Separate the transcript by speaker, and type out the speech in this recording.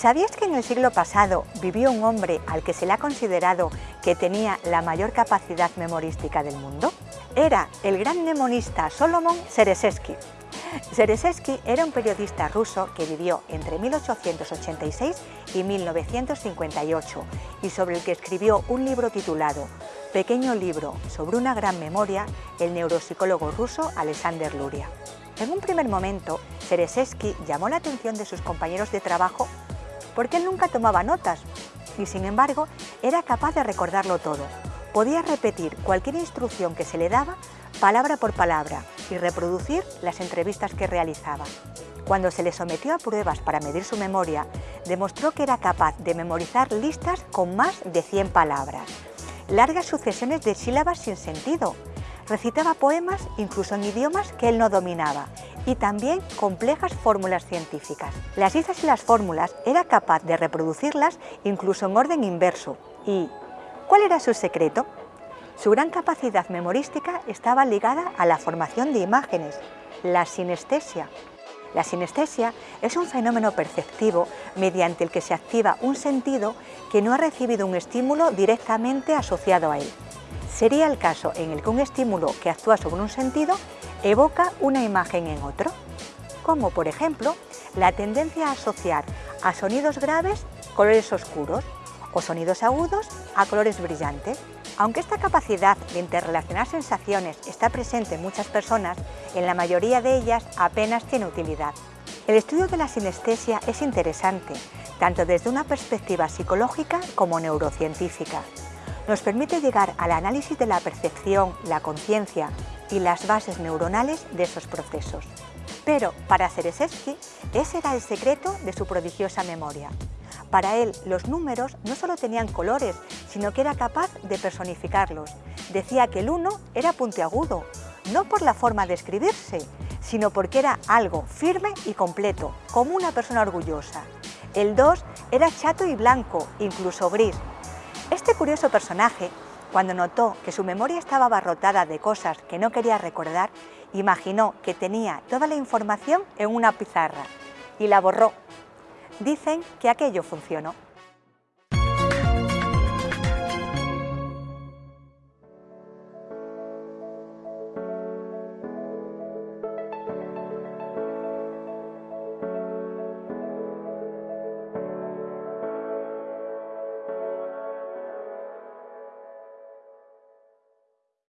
Speaker 1: ¿Sabías que en el siglo pasado vivió un hombre al que se le ha considerado que tenía la mayor capacidad memorística del mundo? Era el gran mnemonista Solomon Seresesky. Seresesky era un periodista ruso que vivió entre 1886 y 1958 y sobre el que escribió un libro titulado Pequeño libro sobre una gran memoria, el neuropsicólogo ruso Alexander Luria. En un primer momento, Seresesky llamó la atención de sus compañeros de trabajo porque él nunca tomaba notas y sin embargo era capaz de recordarlo todo. Podía repetir cualquier instrucción que se le daba palabra por palabra y reproducir las entrevistas que realizaba. Cuando se le sometió a pruebas para medir su memoria, demostró que era capaz de memorizar listas con más de 100 palabras, largas sucesiones de sílabas sin sentido. Recitaba poemas incluso en idiomas que él no dominaba y también complejas fórmulas científicas. Las listas y las fórmulas era capaz de reproducirlas incluso en orden inverso. ¿Y cuál era su secreto? Su gran capacidad memorística estaba ligada a la formación de imágenes, la sinestesia. La sinestesia es un fenómeno perceptivo mediante el que se activa un sentido que no ha recibido un estímulo directamente asociado a él. Sería el caso en el que un estímulo que actúa sobre un sentido evoca una imagen en otro, como por ejemplo la tendencia a asociar a sonidos graves colores oscuros o sonidos agudos a colores brillantes. Aunque esta capacidad de interrelacionar sensaciones está presente en muchas personas, en la mayoría de ellas apenas tiene utilidad. El estudio de la sinestesia es interesante, tanto desde una perspectiva psicológica como neurocientífica. Nos permite llegar al análisis de la percepción, la conciencia y las bases neuronales de esos procesos. Pero para Ceresesky, ese era el secreto de su prodigiosa memoria. Para él, los números no solo tenían colores, sino que era capaz de personificarlos. Decía que el 1 era puntiagudo, no por la forma de escribirse, sino porque era algo firme y completo, como una persona orgullosa. El 2 era chato y blanco, incluso gris. Este curioso personaje cuando notó que su memoria estaba abarrotada de cosas que no quería recordar, imaginó que tenía toda la información en una pizarra y la borró. Dicen que aquello funcionó.